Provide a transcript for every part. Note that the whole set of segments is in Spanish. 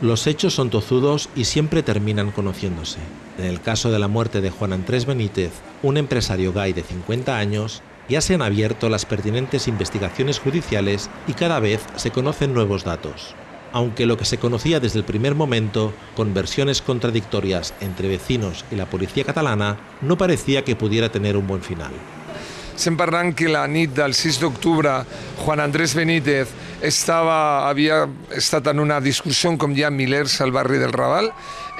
Los hechos son tozudos y siempre terminan conociéndose. En el caso de la muerte de Juan Andrés Benítez, un empresario gay de 50 años, ya se han abierto las pertinentes investigaciones judiciales y cada vez se conocen nuevos datos. Aunque lo que se conocía desde el primer momento, con versiones contradictorias entre vecinos y la policía catalana, no parecía que pudiera tener un buen final. Estem parlant que la nit del 6 d'octubre Juan Andrés Benítez estava, havia estat en una discussió com hi ha milers al barri del Raval.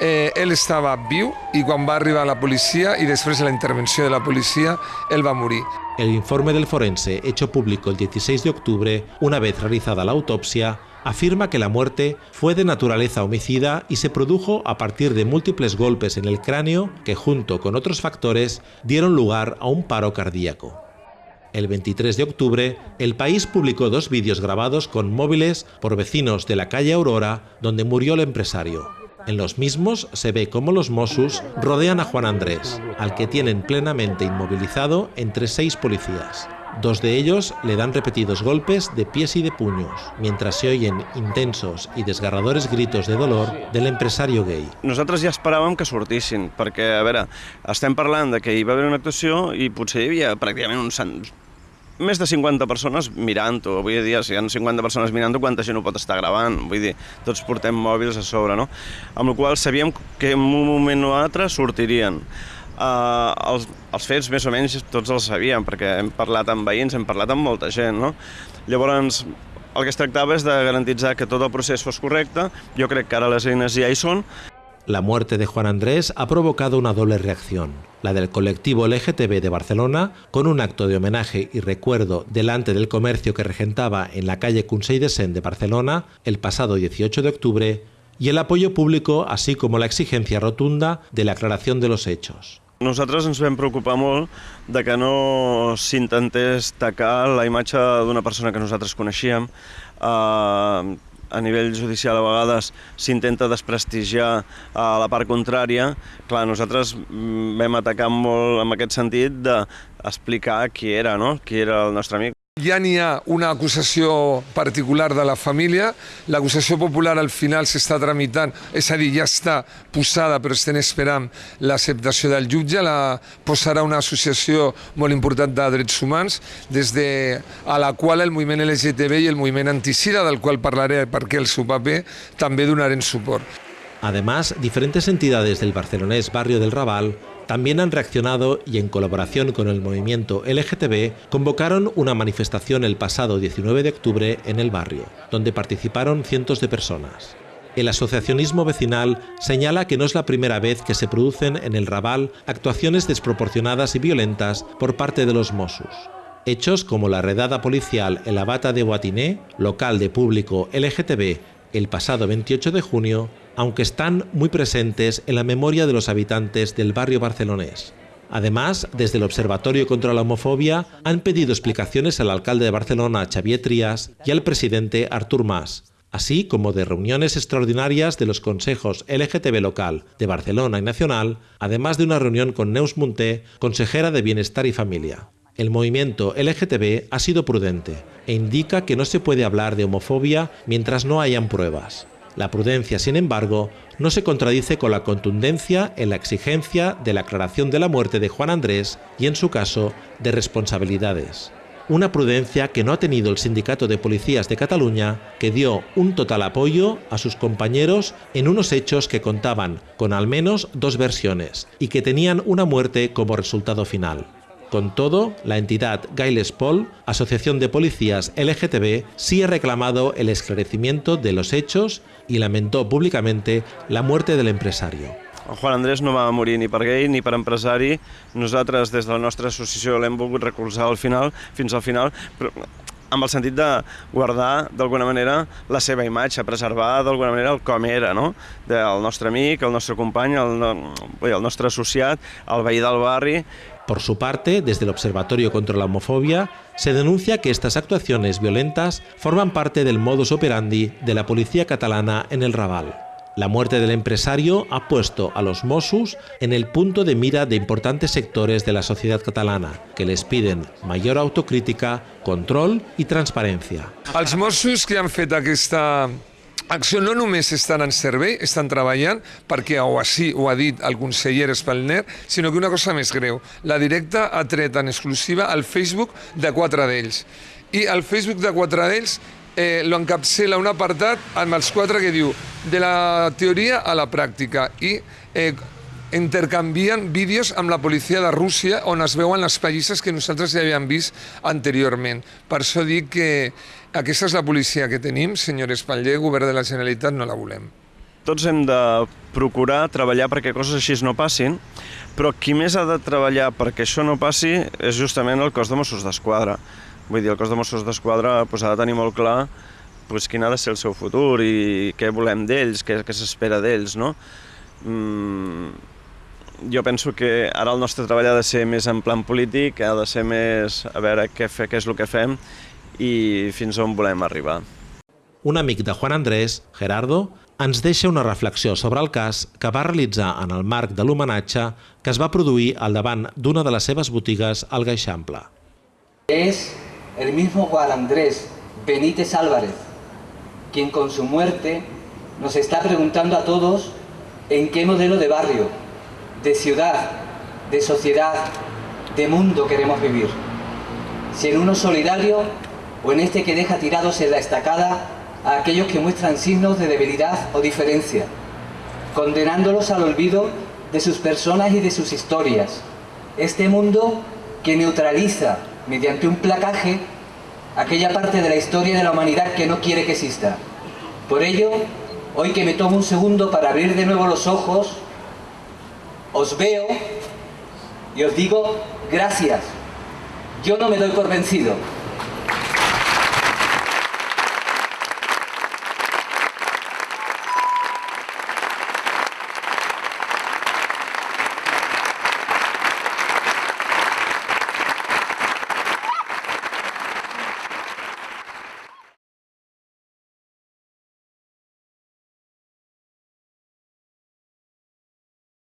Eh, ell estava viu i quan va arribar la policia i després de la intervenció de la policia, ell va morir. El informe del forense, hecho público el 16 de octubre, una vez realizada la autopsia, afirma que la muerte fue de naturaleza homicida y se produjo a partir de múltiples golpes en el cráneo que junto con otros factores dieron lugar a un paro cardíaco. El 23 de octubre, el país publicó dos vídeos grabados con móviles por vecinos de la calle Aurora, donde murió el empresario. En los mismos se ve cómo los Mossos rodean a Juan Andrés, al que tienen plenamente inmovilizado entre seis policías. Dos de ellos le dan repetidos golpes de pies y de puños, mientras se oyen intensos i desgarradores gritos de dolor del empresario gay. Nosaltres ja esperàvem que sortissin, perquè, a veure, estem parlant de que hi va haver una actuació i potser hi havia pràcticament uns més de 50 persones mirant-ho. Avui dia, si hi ha 50 persones mirant-ho, quanta gent ho pot estar gravant? Vull dir, tots portem mòbils a sobre, no? Amb la qual sabíem que en un moment o altre sortirien. Uh, els, els fets més o menys tots els sabíem, perquè hem parlat amb veïns, hem parlat amb molta gent, no? Llavors, el que es tractava és de garantitzar que tot el procés fos correcte. Jo crec que ara les eines ja hi són. La muerte de Juan Andrés ha provocado una doble reacción. La del colectivo LGTB de Barcelona, con un acto de homenaje y recuerdo delante del comercio que regentaba en la calle Consell de Sen de Barcelona el pasado 18 de octubre, y el apoyo público, así como la exigencia rotunda de la aclaración de los hechos. Nosaltres ens vam preocupar molt de que no s'intentés tacar la imatge d'una persona que nosaltres coneixíem. Uh, a nivell judicial a vegades s'intenta desprestigiar a la part contrària. Clar, nosaltres mm, vam atacar molt en aquest sentit d'explicar qui era, no? qui era el nostre amic. Ja n'hi ha una acusació particular de la família, l'acusació popular al final s'està tramitant, és a dir, ja està posada però estem esperant l'acceptació del jutge, la posarà una associació molt important de drets humans, des de a la qual el moviment LGTB i el moviment anticida, del qual parlaré perquè el seu paper, també donaren suport. Además, diferentes entidades del barcelonés barrio del Raval también han reaccionado y en colaboración con el movimiento LGTB convocaron una manifestación el pasado 19 de octubre en el barrio, donde participaron cientos de personas. El asociacionismo vecinal señala que no es la primera vez que se producen en el Raval actuaciones desproporcionadas y violentas por parte de los Mossos. Hechos como la redada policial en la Bata de Guatiné, local de público LGTB, el pasado 28 de junio, aunque están muy presentes en la memoria de los habitantes del barrio barcelonés. Además, desde el Observatorio contra la Homofobia han pedido explicaciones al alcalde de Barcelona, Xavier Trias, y al presidente Artur Mas, así como de reuniones extraordinarias de los consejos LGTB local de Barcelona y Nacional, además de una reunión con Neus Munté, consejera de Bienestar y Familia. El movimiento LGTB ha sido prudente e indica que no se puede hablar de homofobia mientras no hayan pruebas. La prudencia, sin embargo, no se contradice con la contundencia en la exigencia de la aclaración de la muerte de Juan Andrés y, en su caso, de responsabilidades. Una prudencia que no ha tenido el Sindicato de Policías de Cataluña, que dio un total apoyo a sus compañeros en unos hechos que contaban con al menos dos versiones y que tenían una muerte como resultado final. Con todo, la entidad Gailes Paul, Asociación de Policías LGTB, sí ha reclamado el esclarecimiento de los hechos y lamentó públicamente la muerte del empresario. El Juan Andrés no va morir ni per gay ni per empresari. Nosaltres, des de la nostra associació, l'hem volgut recolzar al final, fins al final, però amb el sentit de guardar d'alguna manera la seva imatge, preservar d'alguna manera el com era, no? Del nostre amic, el nostre company, el, el nostre associat, el veí del barri, Por su parte, desde el Observatorio contra la Homofobia, se denuncia que estas actuaciones violentas forman parte del modus operandi de la policía catalana en el Raval. La muerte del empresario ha puesto a los Mossos en el punto de mira de importantes sectores de la sociedad catalana, que les piden mayor autocrítica, control i transparència. Els Mossos que han Acció no només estan en servei, estan treballant, perquè o així ho ha dit el conseller Espalner, sinó que una cosa més greu. La directa ha tret en exclusiva el Facebook de quatre d'ells. I el Facebook de quatre d'ells eh, lo encapçela un apartat amb els quatre que diu de la teoria a la pràctica i eh, intercanvien vídeos amb la policia de Rússia on es veuen les pallisses que nosaltres ja havíem vist anteriorment. Per això dic que aquesta és la policia que tenim, senyor Espatller, govern de la Generalitat no la volem. Tots hem de procurar treballar perquè coses així no passin, però qui més ha de treballar perquè això no passi és justament el cos de Mossos d'Esquadra. Vull dir, el cos de Mossos d'Esquadra pues, ha de tenir molt clar pues, quin ha de ser el seu futur i què volem d'ells, què, què s'espera d'ells, no? Mm, jo penso que ara el nostre treball ha de ser més en plan polític, ha de ser més a veure què, fe, què és el que fem i fins on volem arribar. Un amic de Juan Andrés, Gerardo, ens deixa una reflexió sobre el cas que va realitzar en el marc de l'homenatge que es va produir al davant d'una de les seves botigues al Gaixample. Es el mismo Juan Andrés Benítez Álvarez, quien con su muerte nos está preguntando a todos en qué modelo de barrio, de ciudad, de sociedad, de mundo queremos vivir. Si en uno solidario o en este que deja tirados en la estacada a aquellos que muestran signos de debilidad o diferencia, condenándolos al olvido de sus personas y de sus historias. Este mundo que neutraliza mediante un placaje aquella parte de la historia de la humanidad que no quiere que exista. Por ello, hoy que me tomo un segundo para abrir de nuevo los ojos, os veo y os digo gracias. Yo no me doy por vencido.